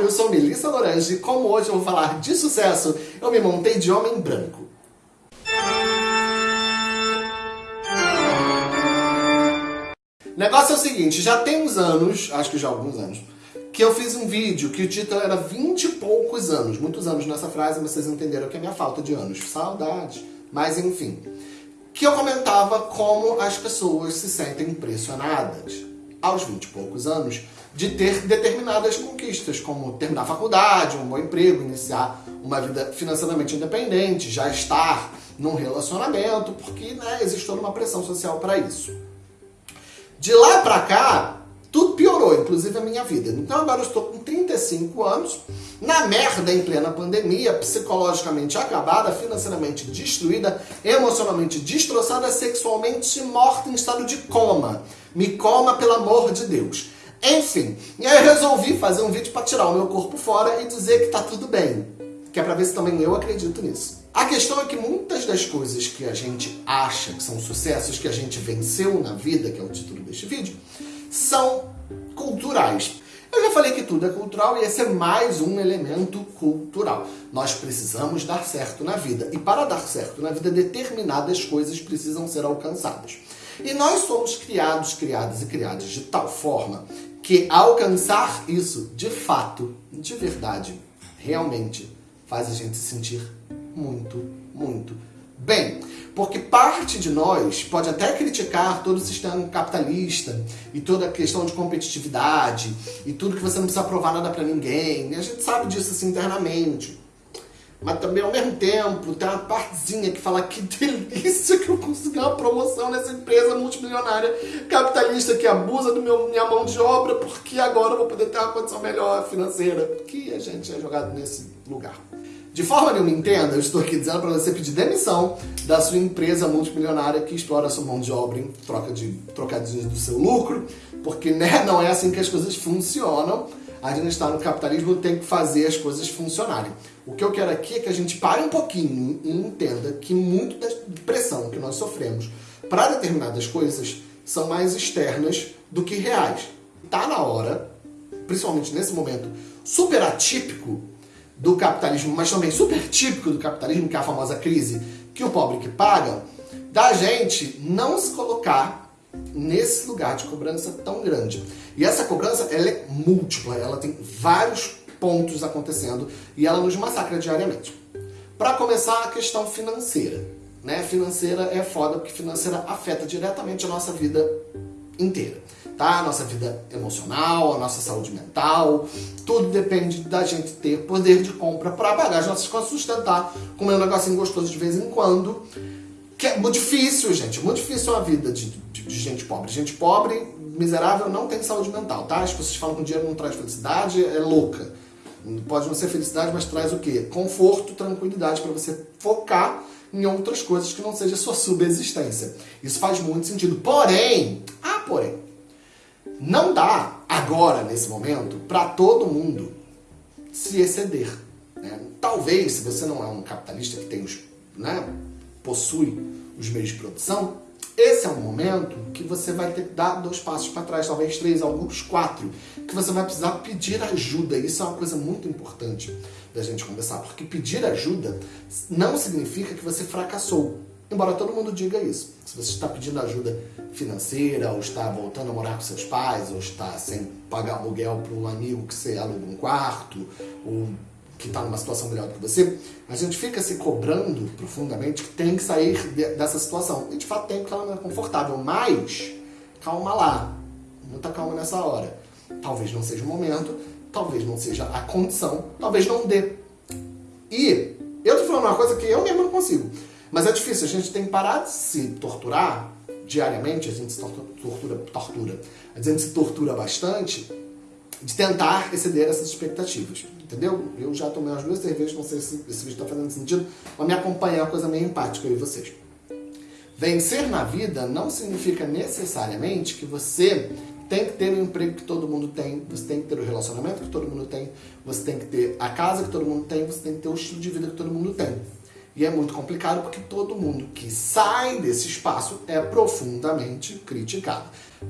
Eu sou Melissa Lorange e como hoje eu vou falar de sucesso, eu me montei de homem branco. O negócio é o seguinte, já tem uns anos, acho que já alguns anos, que eu fiz um vídeo que o título era 20 e poucos anos. Muitos anos nessa frase, mas vocês entenderam que é minha falta de anos. Saudade. Mas enfim. Que eu comentava como as pessoas se sentem impressionadas aos 20 e poucos anos de ter determinadas conquistas, como terminar a faculdade, um bom emprego, iniciar uma vida financeiramente independente, já estar num relacionamento, porque né, existe toda uma pressão social para isso. De lá para cá, tudo piorou, inclusive a minha vida. Então agora eu estou com 35 anos, na merda em plena pandemia, psicologicamente acabada, financeiramente destruída, emocionalmente destroçada, sexualmente morta em estado de coma. Me coma, pelo amor de Deus. Enfim, e aí eu resolvi fazer um vídeo para tirar o meu corpo fora e dizer que tá tudo bem. Que é pra ver se também eu acredito nisso. A questão é que muitas das coisas que a gente acha que são sucessos, que a gente venceu na vida, que é o título deste vídeo, são culturais. Eu já falei que tudo é cultural e esse é mais um elemento cultural. Nós precisamos dar certo na vida. E para dar certo na vida, determinadas coisas precisam ser alcançadas. E nós somos criados, criadas e criados de tal forma que alcançar isso, de fato, de verdade, realmente, faz a gente se sentir muito, muito bem. Porque parte de nós pode até criticar todo o sistema capitalista e toda a questão de competitividade e tudo que você não precisa provar nada para ninguém. E a gente sabe disso assim internamente. Mas também, ao mesmo tempo, tem uma partezinha que fala que delícia que eu consegui uma promoção nessa empresa multimilionária capitalista que abusa meu, minha mão de obra porque agora eu vou poder ter uma condição melhor financeira. Que a gente é jogado nesse lugar. De forma nenhuma entenda, eu estou aqui dizendo para você pedir demissão da sua empresa multimilionária que explora a sua mão de obra em troca de trocadinhos do seu lucro, porque né, não é assim que as coisas funcionam. A gente está no capitalismo, tem que fazer as coisas funcionarem. O que eu quero aqui é que a gente pare um pouquinho e entenda que muito da pressão que nós sofremos para determinadas coisas são mais externas do que reais. Está na hora, principalmente nesse momento super atípico do capitalismo, mas também super típico do capitalismo, que é a famosa crise que o pobre que paga, da gente não se colocar nesse lugar de cobrança tão grande. E essa cobrança, ela é múltipla, ela tem vários pontos acontecendo e ela nos massacra diariamente. Para começar, a questão financeira. Né? Financeira é foda porque financeira afeta diretamente a nossa vida inteira tá? Nossa vida emocional, a nossa saúde mental, tudo depende da gente ter poder de compra para pagar as nossas contas, sustentar, comer um negocinho gostoso de vez em quando, que é muito difícil, gente, muito difícil a vida de, de, de, gente pobre. Gente pobre, miserável, não tem saúde mental, tá? As pessoas falam que o dinheiro não traz felicidade, é louca. Pode não ser felicidade, mas traz o quê? Conforto, tranquilidade para você focar em outras coisas que não seja sua subsistência. Isso faz muito sentido. Porém, ah, porém, não dá agora, nesse momento, para todo mundo se exceder. Né? Talvez, se você não é um capitalista que tem os, né, possui os meios de produção, esse é um momento que você vai ter que dar dois passos para trás, talvez três, alguns quatro, que você vai precisar pedir ajuda. Isso é uma coisa muito importante da gente conversar, porque pedir ajuda não significa que você fracassou. Embora todo mundo diga isso. Se você está pedindo ajuda financeira, ou está voltando a morar com seus pais, ou está sem pagar aluguel para um amigo que você aluga um quarto, ou que está numa situação melhor do que você, a gente fica se cobrando profundamente que tem que sair dessa situação. E de fato tem, ela não é confortável. Mas, calma lá. Muita calma nessa hora. Talvez não seja o momento, talvez não seja a condição, talvez não dê. E eu tô falando uma coisa que eu mesmo não consigo. Mas é difícil, a gente tem que parar de se torturar diariamente, a gente se tortura, tortura, a gente se tortura bastante de tentar exceder essas expectativas, entendeu? Eu já tomei umas duas cervejas, não sei se esse vídeo está fazendo sentido, mas me acompanhar é uma coisa meio empática, eu e vocês. Vencer na vida não significa necessariamente que você tem que ter o emprego que todo mundo tem, você tem que ter o relacionamento que todo mundo tem, você tem que ter a casa que todo mundo tem, você tem que ter o estilo de vida que todo mundo tem. E é muito complicado porque todo mundo que sai desse espaço é profundamente criticado.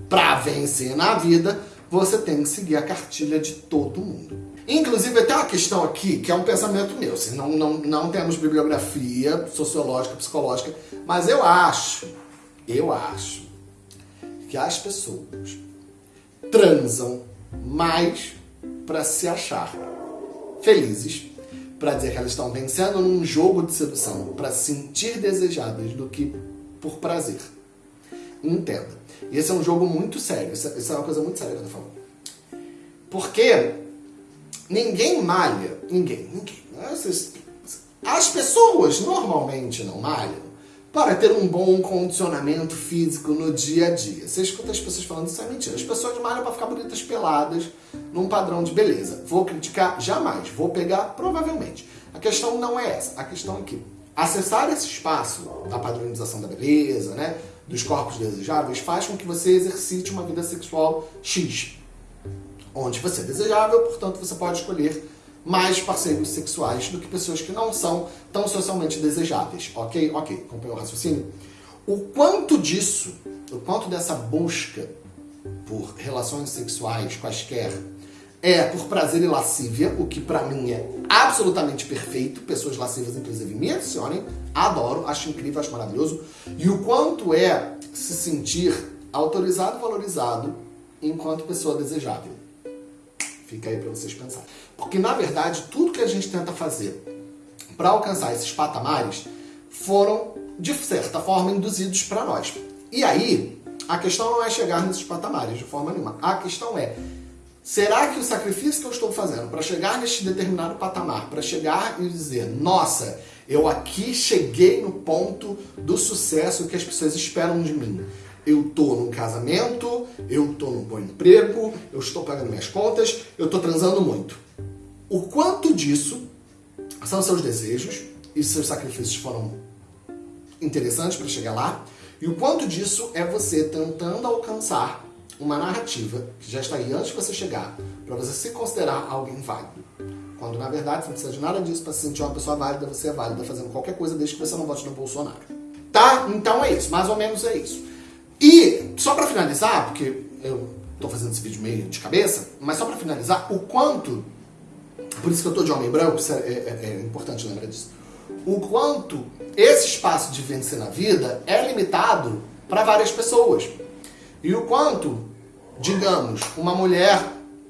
Para vencer na vida, você tem que seguir a cartilha de todo mundo. Inclusive, tem uma questão aqui que é um pensamento meu. Assim, não, não, não temos bibliografia sociológica, psicológica, mas eu acho, eu acho que as pessoas transam mais para se achar felizes, para dizer que elas estão vencendo num jogo de sedução, para se sentir desejadas do que por prazer. Entenda. Esse é um jogo muito sério. Isso é uma coisa muito séria que eu tô falando. Porque ninguém malha. Ninguém, ninguém. As pessoas normalmente não malham para ter um bom condicionamento físico no dia a dia. Você escuta as pessoas falando isso é mentira. As pessoas malham para ficar bonitas peladas num padrão de beleza. Vou criticar? Jamais. Vou pegar? Provavelmente. A questão não é essa. A questão é que acessar esse espaço da padronização da beleza, né, dos corpos desejáveis, faz com que você exercite uma vida sexual X. Onde você é desejável, portanto você pode escolher mais parceiros sexuais do que pessoas que não são tão socialmente desejáveis. Ok? Ok, acompanhou o raciocínio? O quanto disso, o quanto dessa busca por relações sexuais quaisquer é por prazer e lascívia, o que para mim é absolutamente perfeito. Pessoas lascivas, inclusive, me adicionem. Adoro, acho incrível, acho maravilhoso. E o quanto é se sentir autorizado valorizado enquanto pessoa desejável. Fica aí para vocês pensarem. Porque, na verdade, tudo que a gente tenta fazer para alcançar esses patamares foram, de certa forma, induzidos para nós. E aí, a questão não é chegar nesses patamares de forma nenhuma. A questão é, será que o sacrifício que eu estou fazendo para chegar neste determinado patamar, para chegar e dizer, nossa, eu aqui cheguei no ponto do sucesso que as pessoas esperam de mim eu tô num casamento, eu tô num bom emprego, eu estou pagando minhas contas, eu tô transando muito. O quanto disso são seus desejos e seus sacrifícios foram interessantes para chegar lá, e o quanto disso é você tentando alcançar uma narrativa que já está aí antes de você chegar, para você se considerar alguém válido. Quando na verdade você não precisa de nada disso para se sentir uma pessoa válida, você é válida fazendo qualquer coisa desde que você não vote no Bolsonaro. Tá? Então é isso, mais ou menos é isso. E, só para finalizar, porque eu tô fazendo esse vídeo meio de cabeça, mas só para finalizar, o quanto, por isso que eu tô de homem branco, é, é, é importante lembrar disso, o quanto esse espaço de vencer na vida é limitado para várias pessoas. E o quanto, digamos, uma mulher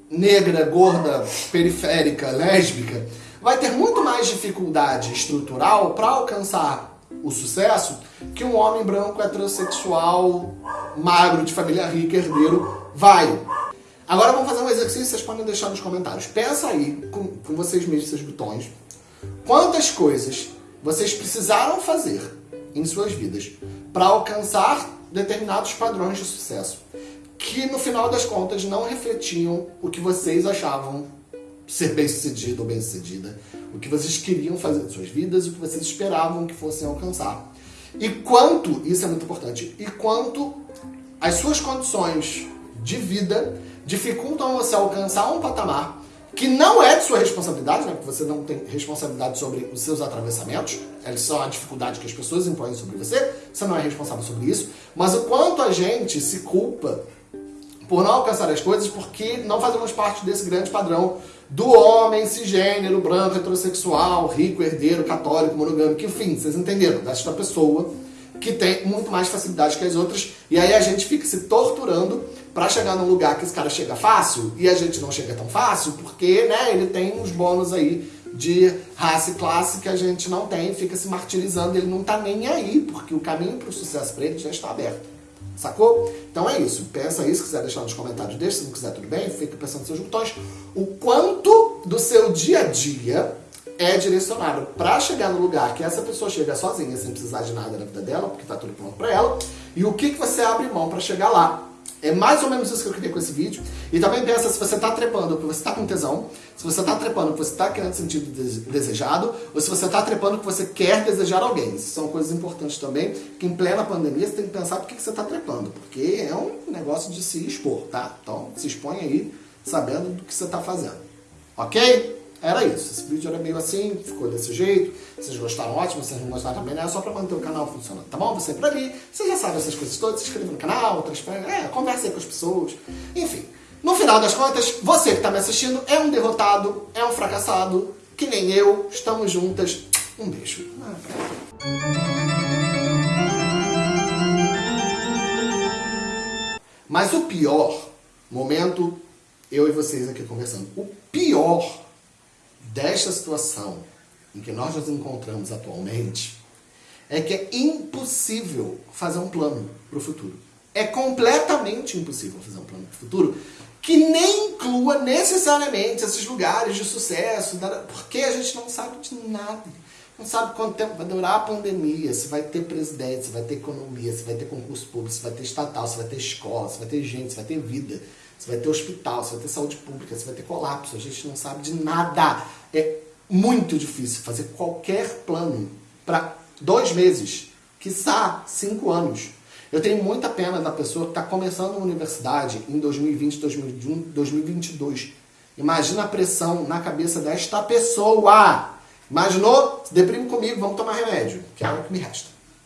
negra, gorda, periférica, lésbica, vai ter muito mais dificuldade estrutural para alcançar o sucesso que um homem branco heterossexual, magro, de família rica, herdeiro, vai. Agora vamos fazer um exercício, vocês podem deixar nos comentários. Pensa aí, com, com vocês mesmos, seus botões, quantas coisas vocês precisaram fazer em suas vidas para alcançar determinados padrões de sucesso que no final das contas não refletiam o que vocês achavam ser bem-sucedido ou bem-sucedida, o que vocês queriam fazer de suas vidas, o que vocês esperavam que fossem alcançar. E quanto, isso é muito importante, e quanto as suas condições de vida dificultam você alcançar um patamar que não é de sua responsabilidade, né? Porque você não tem responsabilidade sobre os seus atravessamentos, eles são a dificuldade que as pessoas impõem sobre você, você não é responsável sobre isso, mas o quanto a gente se culpa por não alcançar as coisas porque não fazemos parte desse grande padrão do homem cisgênero, branco, heterossexual, rico, herdeiro, católico, monogâmico, enfim, vocês entenderam, desta pessoa que tem muito mais facilidade que as outras, e aí a gente fica se torturando para chegar num lugar que esse cara chega fácil, e a gente não chega tão fácil, porque né, ele tem uns bônus aí de raça e classe que a gente não tem, fica se martirizando, ele não tá nem aí, porque o caminho para o sucesso para ele já está aberto. Sacou? Então é isso. Pensa isso, se quiser deixar nos comentários, deixa. Se não quiser, tudo bem. Fica pensando nos seus botões. O quanto do seu dia a dia é direcionado para chegar no lugar que essa pessoa chega sozinha, sem precisar de nada na vida dela, porque tá tudo pronto para ela. E o que, que você abre mão para chegar lá. É mais ou menos isso que eu queria com esse vídeo. E também pensa se você está trepando porque você está com tesão, se você está trepando porque você está querendo sentir desejado, ou se você está trepando porque você quer desejar alguém. Isso são coisas importantes também, que em plena pandemia você tem que pensar por que você está trepando, porque é um negócio de se expor, tá? Então se expõe aí sabendo do que você está fazendo. Ok? Era isso. Esse vídeo era meio assim, ficou desse jeito. Vocês gostaram, ótimo. Vocês não gostaram também, né? É só pra manter o canal funcionando, tá bom? Você por ali, você já sabe essas coisas todas. Se inscreva no canal, transfere, é, converse aí com as pessoas. Enfim, No final das contas, você que está me assistindo é um derrotado, é um fracassado, que nem eu. Estamos juntas. Um beijo. Mas o pior, momento, eu e vocês aqui conversando, o pior desta situação em que nós nos encontramos atualmente é que é impossível fazer um plano para o futuro. É completamente impossível fazer um plano para o futuro que nem inclua necessariamente esses lugares de sucesso, porque a gente não sabe de nada. Não sabe quanto tempo vai durar a pandemia, se vai ter presidente, se vai ter economia, se vai ter concurso público, se vai ter estatal, se vai ter escola, se vai ter gente, se vai ter vida, se vai ter hospital, se vai ter saúde pública, se vai ter colapso. A gente não sabe de nada. É muito difícil fazer qualquer plano para dois meses, quiçá cinco anos. Eu tenho muita pena da pessoa que está começando a universidade em 2020, 2021, 2022. Imagina a pressão na cabeça desta pessoa. Imaginou? Deprime comigo, vamos tomar remédio, que é o que me resta.